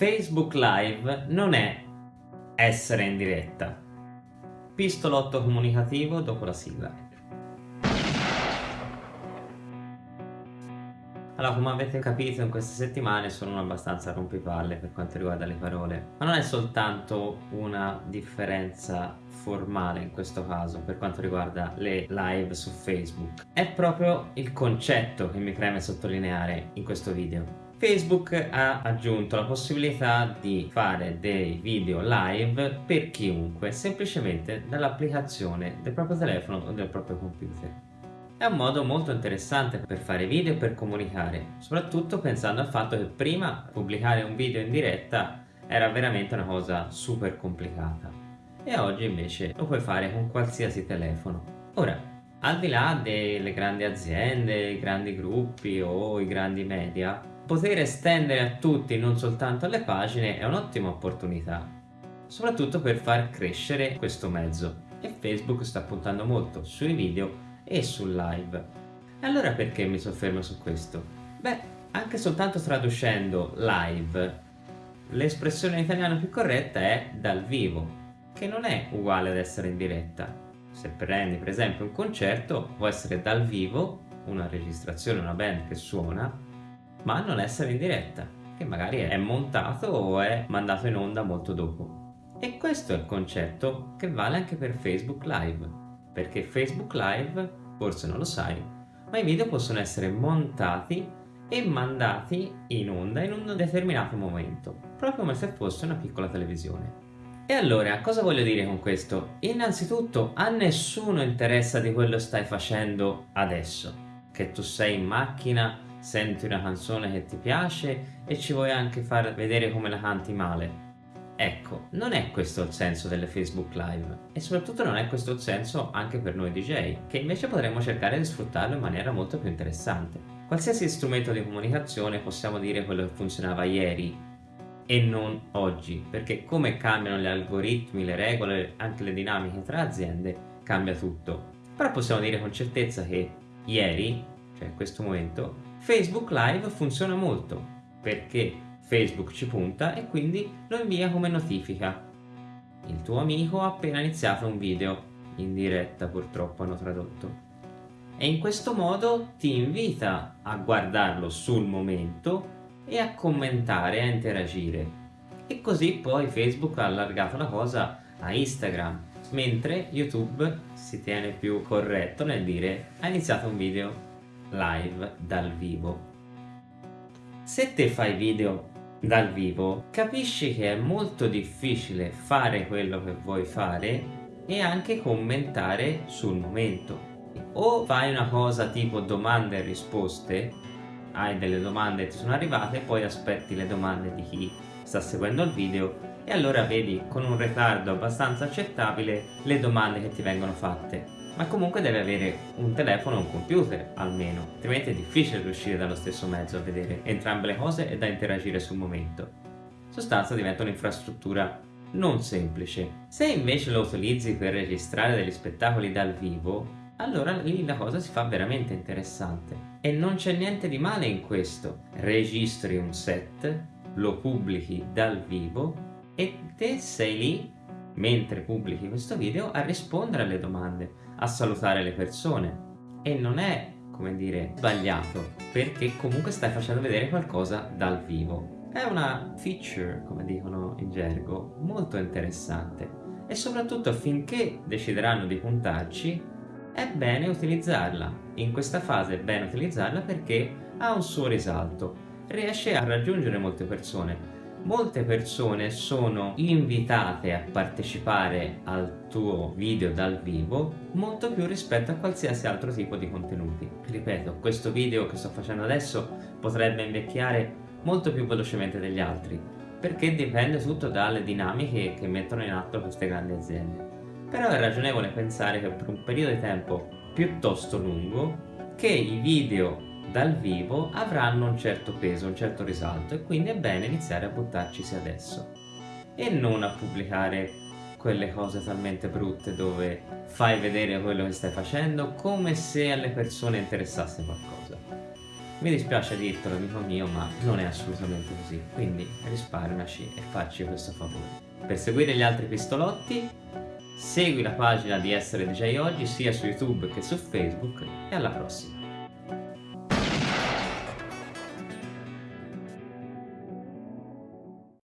Facebook Live non è essere in diretta. Pistolotto comunicativo dopo la sigla. Allora, come avete capito in queste settimane sono abbastanza rompipalle per quanto riguarda le parole, ma non è soltanto una differenza formale in questo caso per quanto riguarda le live su Facebook, è proprio il concetto che mi preme sottolineare in questo video. Facebook ha aggiunto la possibilità di fare dei video live per chiunque semplicemente dall'applicazione del proprio telefono o del proprio computer. È un modo molto interessante per fare video e per comunicare, soprattutto pensando al fatto che prima pubblicare un video in diretta era veramente una cosa super complicata e oggi invece lo puoi fare con qualsiasi telefono. Ora, al di là delle grandi aziende, i grandi gruppi o i grandi media, poter estendere a tutti, non soltanto alle pagine, è un'ottima opportunità, soprattutto per far crescere questo mezzo e Facebook sta puntando molto sui video e sul live. E allora perché mi soffermo su questo? Beh, anche soltanto traducendo live, l'espressione in italiano più corretta è dal vivo, che non è uguale ad essere in diretta. Se prendi per esempio un concerto, può essere dal vivo, una registrazione, una band che suona, ma non essere in diretta, che magari è montato o è mandato in onda molto dopo. E questo è il concetto che vale anche per Facebook Live, perché Facebook Live forse non lo sai, ma i video possono essere montati e mandati in onda in un determinato momento, proprio come se fosse una piccola televisione. E allora, cosa voglio dire con questo? Innanzitutto, a nessuno interessa di quello che stai facendo adesso. Che tu sei in macchina, senti una canzone che ti piace e ci vuoi anche far vedere come la canti male. Ecco, non è questo il senso delle Facebook Live e soprattutto non è questo il senso anche per noi DJ, che invece potremmo cercare di sfruttarlo in maniera molto più interessante. Qualsiasi strumento di comunicazione possiamo dire quello che funzionava ieri e non oggi, perché come cambiano gli algoritmi, le regole, anche le dinamiche tra aziende, cambia tutto. Però possiamo dire con certezza che ieri, cioè in questo momento, Facebook Live funziona molto, perché Facebook ci punta e quindi lo invia come notifica. Il tuo amico ha appena iniziato un video, in diretta purtroppo hanno tradotto. E in questo modo ti invita a guardarlo sul momento e a commentare, a interagire. E così poi Facebook ha allargato la cosa a Instagram, mentre YouTube si tiene più corretto nel dire ha iniziato un video live dal vivo. Se te fai video dal vivo capisci che è molto difficile fare quello che vuoi fare e anche commentare sul momento o fai una cosa tipo domande e risposte hai delle domande che ti sono arrivate poi aspetti le domande di chi sta seguendo il video e allora vedi con un ritardo abbastanza accettabile le domande che ti vengono fatte ma comunque deve avere un telefono e un computer almeno, altrimenti è difficile riuscire dallo stesso mezzo a vedere entrambe le cose e da interagire sul momento. In sostanza diventa un'infrastruttura non semplice. Se invece lo utilizzi per registrare degli spettacoli dal vivo, allora lì la cosa si fa veramente interessante. E non c'è niente di male in questo. Registri un set, lo pubblichi dal vivo e te sei lì, mentre pubblichi questo video, a rispondere alle domande a salutare le persone e non è, come dire, sbagliato perché comunque stai facendo vedere qualcosa dal vivo. È una feature, come dicono in gergo, molto interessante e soprattutto finché decideranno di puntarci è bene utilizzarla. In questa fase è bene utilizzarla perché ha un suo risalto, riesce a raggiungere molte persone molte persone sono invitate a partecipare al tuo video dal vivo molto più rispetto a qualsiasi altro tipo di contenuti. Ripeto, questo video che sto facendo adesso potrebbe invecchiare molto più velocemente degli altri perché dipende tutto dalle dinamiche che mettono in atto queste grandi aziende. Però è ragionevole pensare che per un periodo di tempo piuttosto lungo che i video dal vivo avranno un certo peso, un certo risalto e quindi è bene iniziare a buttarcisi adesso e non a pubblicare quelle cose talmente brutte dove fai vedere quello che stai facendo come se alle persone interessasse qualcosa. Mi dispiace dirtelo amico mio ma non è assolutamente così, quindi risparmiaci e facci questo favore. Per seguire gli altri pistolotti segui la pagina di Essere DJ Oggi sia su YouTube che su Facebook e alla prossima!